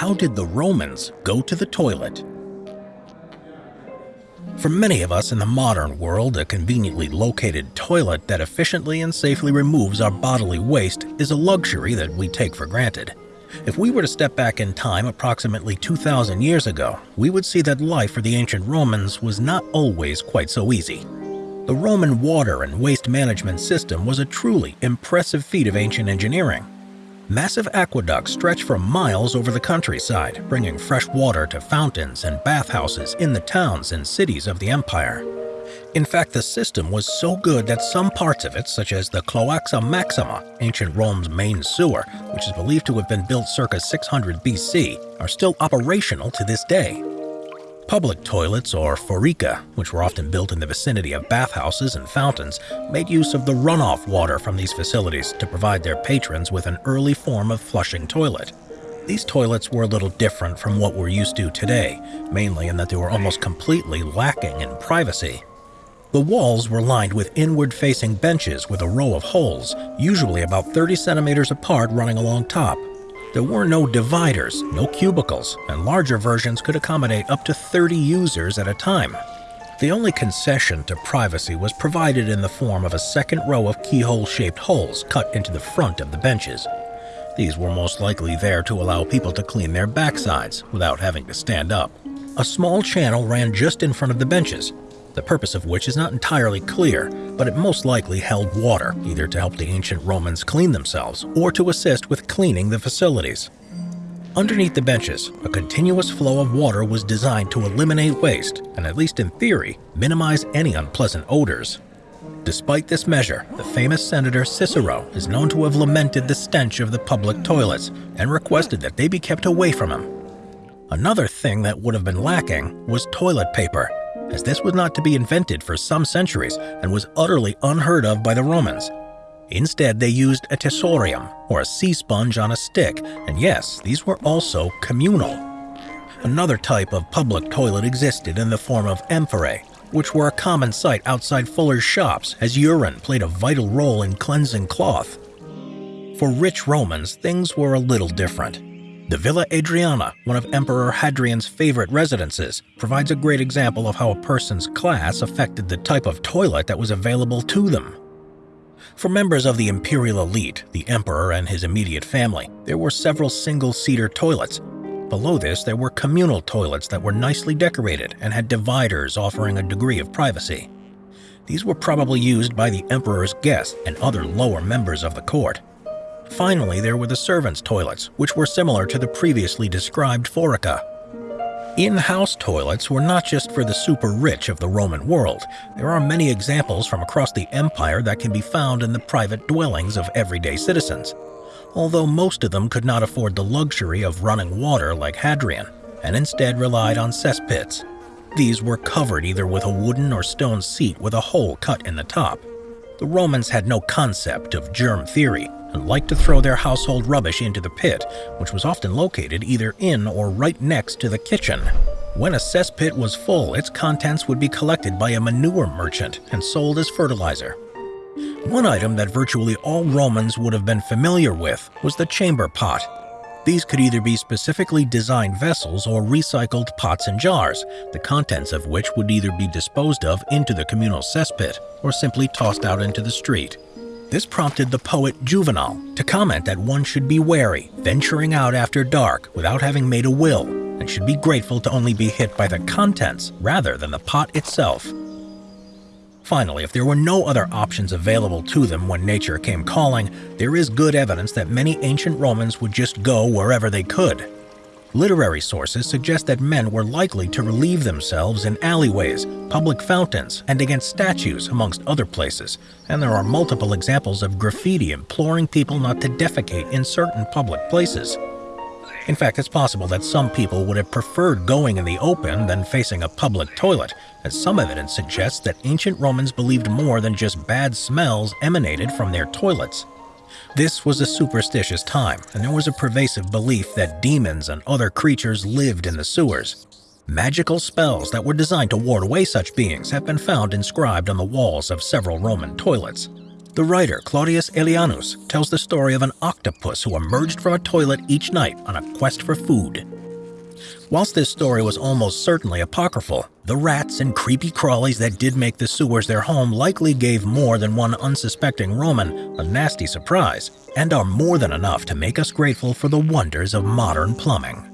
How did the Romans go to the toilet? For many of us in the modern world, a conveniently located toilet that efficiently and safely removes our bodily waste is a luxury that we take for granted. If we were to step back in time approximately 2,000 years ago, we would see that life for the ancient Romans was not always quite so easy. The Roman water and waste management system was a truly impressive feat of ancient engineering. Massive aqueducts stretch for miles over the countryside, bringing fresh water to fountains and bathhouses in the towns and cities of the empire. In fact, the system was so good that some parts of it, such as the Cloaca Maxima, ancient Rome's main sewer, which is believed to have been built circa 600 BC, are still operational to this day. Public toilets, or forica, which were often built in the vicinity of bathhouses and fountains, made use of the runoff water from these facilities to provide their patrons with an early form of flushing toilet. These toilets were a little different from what we're used to today, mainly in that they were almost completely lacking in privacy. The walls were lined with inward-facing benches with a row of holes, usually about 30 centimeters apart running along top. There were no dividers, no cubicles, and larger versions could accommodate up to 30 users at a time. The only concession to privacy was provided in the form of a second row of keyhole-shaped holes cut into the front of the benches. These were most likely there to allow people to clean their backsides without having to stand up. A small channel ran just in front of the benches, the purpose of which is not entirely clear, but it most likely held water, either to help the ancient Romans clean themselves or to assist with cleaning the facilities. Underneath the benches, a continuous flow of water was designed to eliminate waste and, at least in theory, minimize any unpleasant odors. Despite this measure, the famous senator Cicero is known to have lamented the stench of the public toilets and requested that they be kept away from him. Another thing that would have been lacking was toilet paper, as this was not to be invented for some centuries and was utterly unheard of by the Romans. Instead, they used a tersorium, or a sea sponge on a stick, and yes, these were also communal. Another type of public toilet existed in the form of amphorae, which were a common sight outside fullers' shops as urine played a vital role in cleansing cloth. For rich Romans, things were a little different. The Villa Adriana, one of Emperor Hadrian's favorite residences, provides a great example of how a person's class affected the type of toilet that was available to them. For members of the imperial elite, the emperor and his immediate family, there were several single-seater toilets. Below this, there were communal toilets that were nicely decorated and had dividers offering a degree of privacy. These were probably used by the emperor's guests and other lower members of the court. Finally, there were the servants' toilets, which were similar to the previously described Forica. In-house toilets were not just for the super rich of the Roman world. There are many examples from across the empire that can be found in the private dwellings of everyday citizens. Although most of them could not afford the luxury of running water like Hadrian, and instead relied on cesspits. These were covered either with a wooden or stone seat with a hole cut in the top. The Romans had no concept of germ theory, and liked to throw their household rubbish into the pit, which was often located either in or right next to the kitchen. When a cesspit was full, its contents would be collected by a manure merchant and sold as fertilizer. One item that virtually all Romans would have been familiar with was the chamber pot. These could either be specifically designed vessels or recycled pots and jars, the contents of which would either be disposed of into the communal cesspit or simply tossed out into the street. This prompted the poet Juvenal to comment that one should be wary, venturing out after dark without having made a will, and should be grateful to only be hit by the contents rather than the pot itself. Finally, if there were no other options available to them when nature came calling, there is good evidence that many ancient Romans would just go wherever they could, Literary sources suggest that men were likely to relieve themselves in alleyways, public fountains, and against statues, amongst other places, and there are multiple examples of graffiti imploring people not to defecate in certain public places. In fact, it's possible that some people would have preferred going in the open than facing a public toilet, as some evidence suggests that ancient Romans believed more than just bad smells emanated from their toilets. This was a superstitious time, and there was a pervasive belief that demons and other creatures lived in the sewers. Magical spells that were designed to ward away such beings have been found inscribed on the walls of several Roman toilets. The writer Claudius Aelianus tells the story of an octopus who emerged from a toilet each night on a quest for food. Whilst this story was almost certainly apocryphal, the rats and creepy crawlies that did make the sewers their home likely gave more than one unsuspecting Roman a nasty surprise, and are more than enough to make us grateful for the wonders of modern plumbing.